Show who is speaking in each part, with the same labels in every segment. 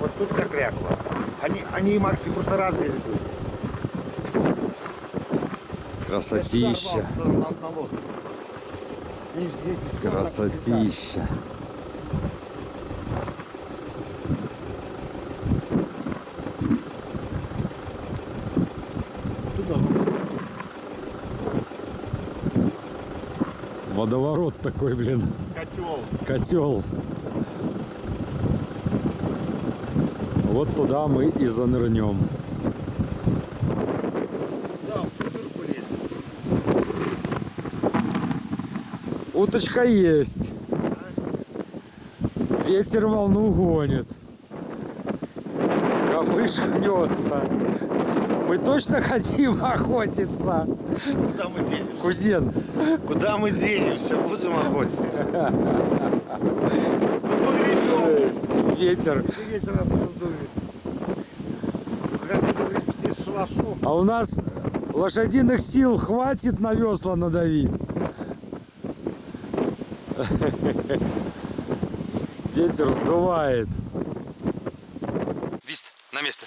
Speaker 1: Вот тут вся кряква. Они, они и Макси просто раз здесь были.
Speaker 2: Красотища. Красотища. Водоворот такой, блин.
Speaker 1: Котел.
Speaker 2: Котел. Вот туда мы и занырнем.
Speaker 1: Да.
Speaker 2: Уточка есть. Ветер волну гонит. Камыш гнется. Мы точно хотим охотиться.
Speaker 1: Куда мы денемся?
Speaker 2: Кузен,
Speaker 1: Куда мы денемся? Будем охотиться.
Speaker 2: Ветер.
Speaker 1: Ветер нас раздует.
Speaker 2: А у нас лошадиных сил хватит на весла надавить. Ветер сдувает. Вист, на место.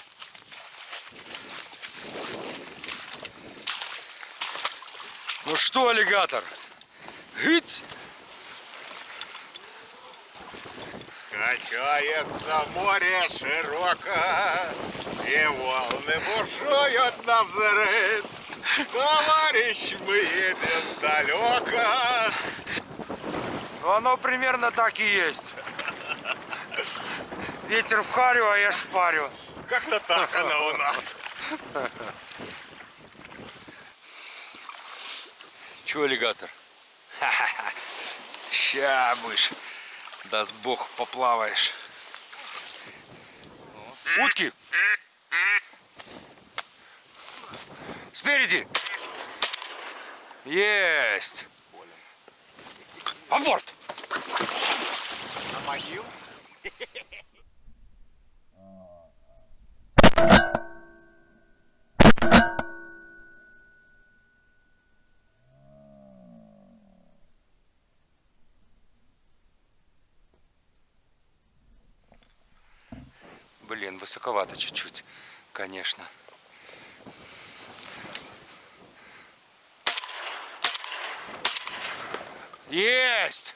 Speaker 2: Ну что, аллигатор? Гыть!
Speaker 1: Качается море широко, И волны бушуют на взрыв. Товарищ, мы едем далеко.
Speaker 2: Ну, Оно примерно так и есть. Ветер в харю, а я шпарю.
Speaker 1: Как-то так оно у нас.
Speaker 2: Че, аллигатор? Ха-ха-ха. Ща будешь. Даст бог, поплаваешь. Утки! Спереди! Есть! А борт!
Speaker 1: Наманил?
Speaker 2: высоковато чуть-чуть, конечно. Есть!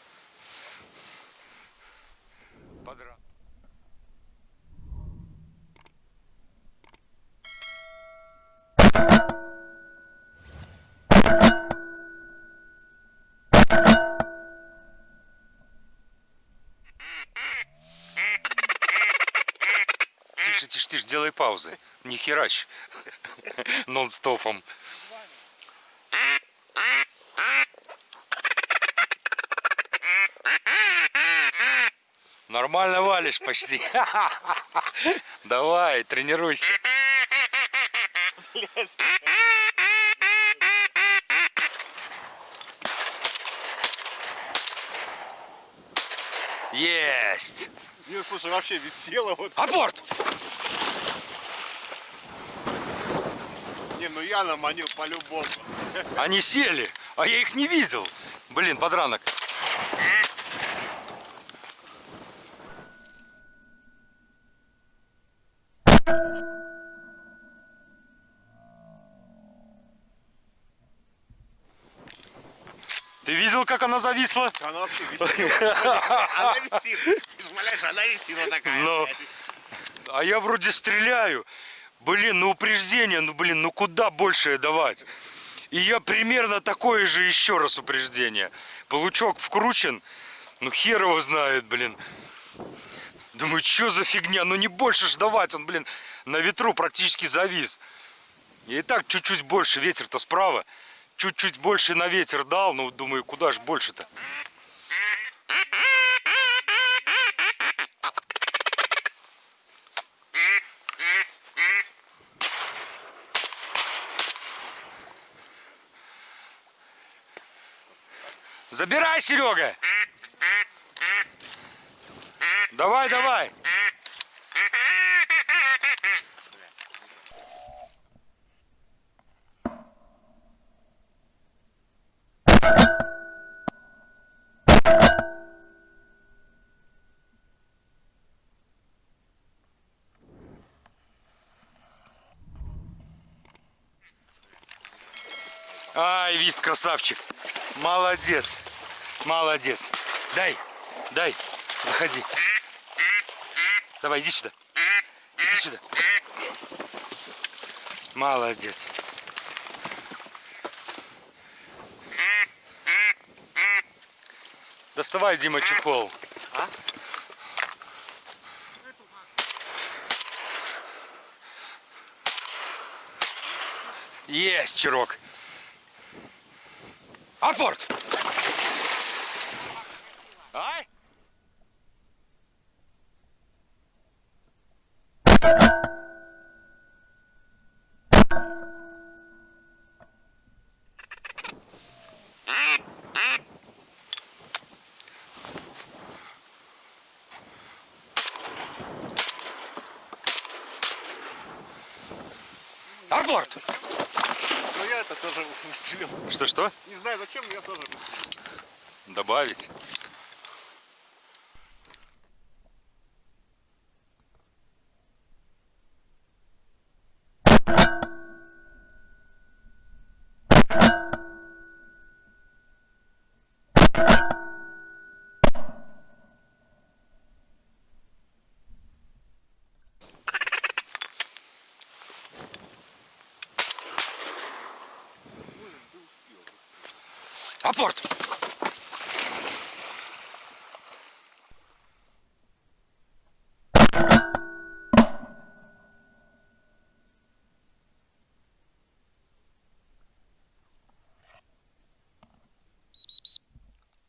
Speaker 2: Делай паузы. Не херач. Нон-стопом. Нормально валишь почти. Давай, тренируйся. Есть!
Speaker 1: Не, слушай, вообще висела вот.
Speaker 2: Аборт!
Speaker 1: Не, ну я наманил по-любому.
Speaker 2: Они сели, а я их не видел. Блин, подранок. Ты видел, как она зависла?
Speaker 1: Она вообще висела. Она висит. Ты же умоляешь, она висела такая.
Speaker 2: А я вроде стреляю. Блин, ну упреждение, ну блин, ну куда больше давать? И я примерно такое же еще раз упреждение. Получок вкручен, ну хер его знает, блин. Думаю, что за фигня, ну не больше ж давать, он, блин, на ветру практически завис. И так чуть-чуть больше, ветер-то справа. Чуть-чуть больше на ветер дал, ну думаю, куда ж больше-то? Забирай, Серега! Давай, давай! Ай, вист красавчик. Молодец. Молодец. Дай, дай, заходи. Давай, иди сюда. Иди сюда. Молодец. Доставай, Дима, чехол.
Speaker 1: А?
Speaker 2: Есть, Чирок. Апорт! Ай! Апорт!
Speaker 1: Тоже выстрелил.
Speaker 2: Что-что?
Speaker 1: Не знаю зачем, но я тоже.
Speaker 2: Добавить. Апорт!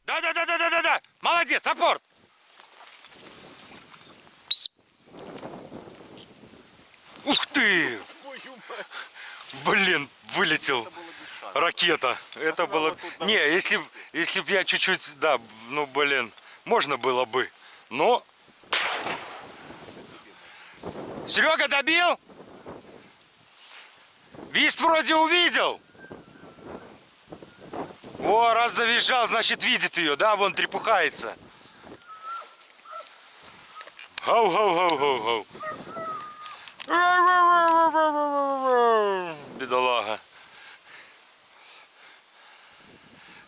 Speaker 2: Да-да-да-да-да-да! Молодец, апорт! Ух ты! Блин, вылетел. Ракета. Это
Speaker 1: надо
Speaker 2: было... Не, если, если б я чуть-чуть... Да, ну, блин, можно было бы. Но... Серега добил? Вист вроде увидел. О, раз завизжал, значит видит ее, да? Вон трепухается. Гау-гау-гау-гау-гау.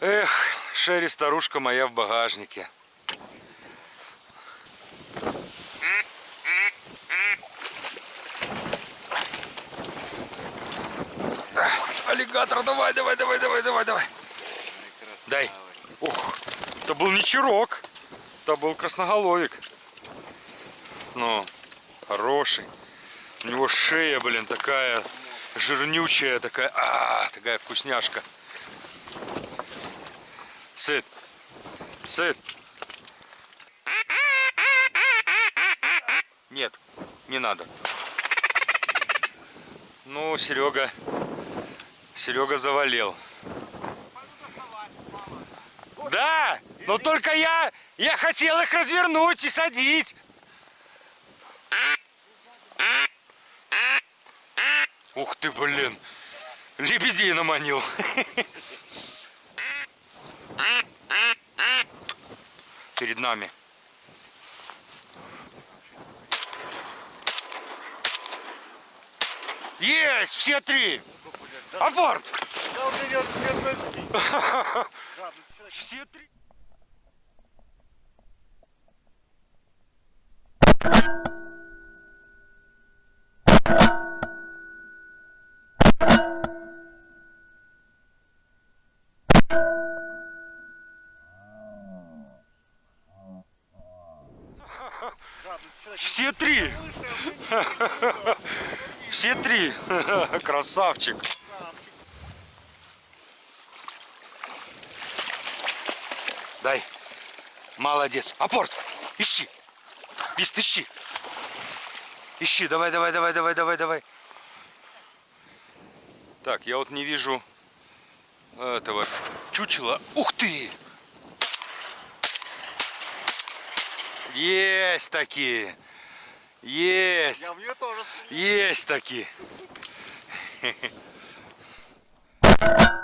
Speaker 2: Эх, Шерри, старушка моя в багажнике. Аллигатор, давай, давай, давай, давай, давай, давай. Дай. Ух, это был не чирок, это был красноголовик. Ну, хороший. У него шея, блин, такая жирнючая, такая, а, такая вкусняшка. Сыт. Сыт. Нет, не надо. Ну, Серега, Серега завалил. Да, но только я, я хотел их развернуть и садить. Ух ты, блин. Лебедей наманил. Перед нами. Есть, все три. Апорт.
Speaker 1: Да у
Speaker 2: Все три. Все три. Красавчик. Дай. Молодец. Апорт. Ищи. Вист, ищи. Ищи. Давай, давай, давай, давай, давай, давай. Так, я вот не вижу этого чучела. Ух ты! Есть такие. Есть.
Speaker 1: Я в нее тоже стрелял.
Speaker 2: Есть такие.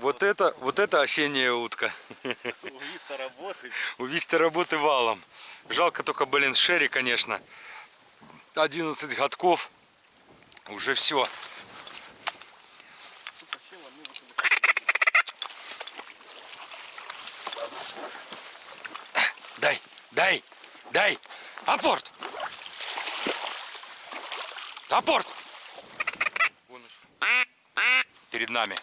Speaker 2: Вот это, вот это осенняя утка.
Speaker 1: У Виста работает.
Speaker 2: У Висты работы валом. Жалко только, блин, Шерри, конечно. 11 годков. Уже все. Дай, дай, дай. Апорт! Апорт! Перед нами.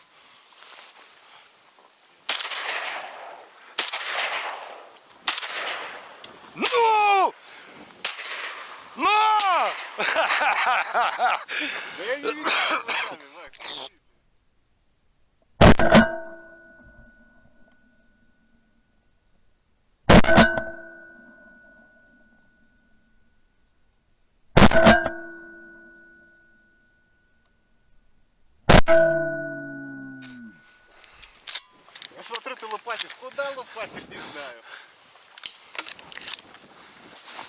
Speaker 2: Ну! На!
Speaker 1: Да я не видел руками, Макс. Я смотрю, ты лопатишь. Куда лопатишь, не знаю.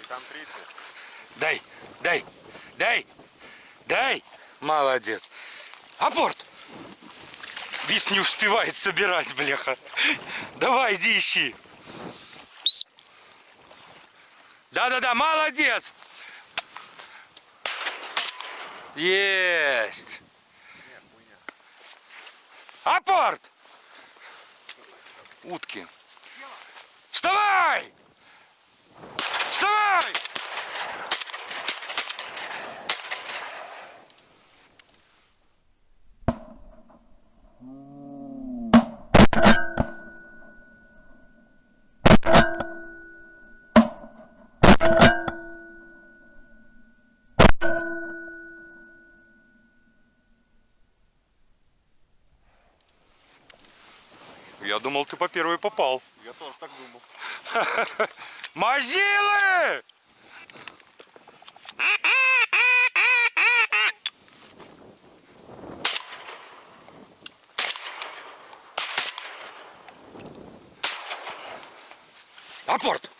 Speaker 1: И там третий.
Speaker 2: Дай, дай, дай, дай. Молодец. Апорт! Вис не успевает собирать, бляха. Давай, иди ищи. Да-да-да, молодец! Есть! Апорт! Утки. Вставай! Вставай! Думал, ты по первой попал.
Speaker 1: Я тоже так думал.
Speaker 2: Мазилы! Апорт!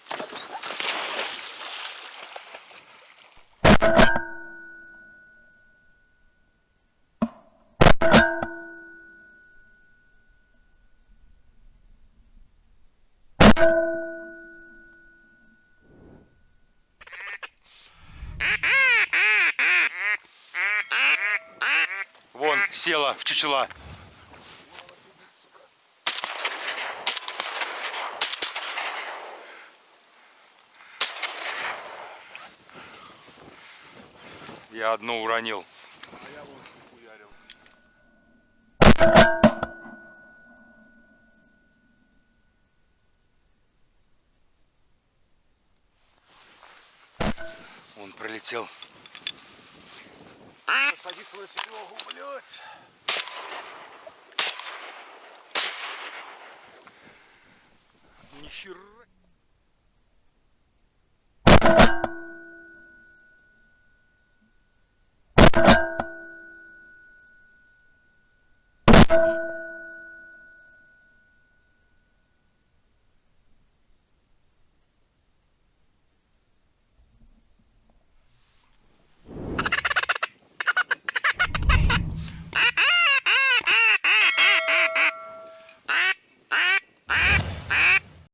Speaker 2: Села в чучела. Я одну уронил. Он пролетел.
Speaker 1: Садиться на Серегу, блядь.
Speaker 2: Нихера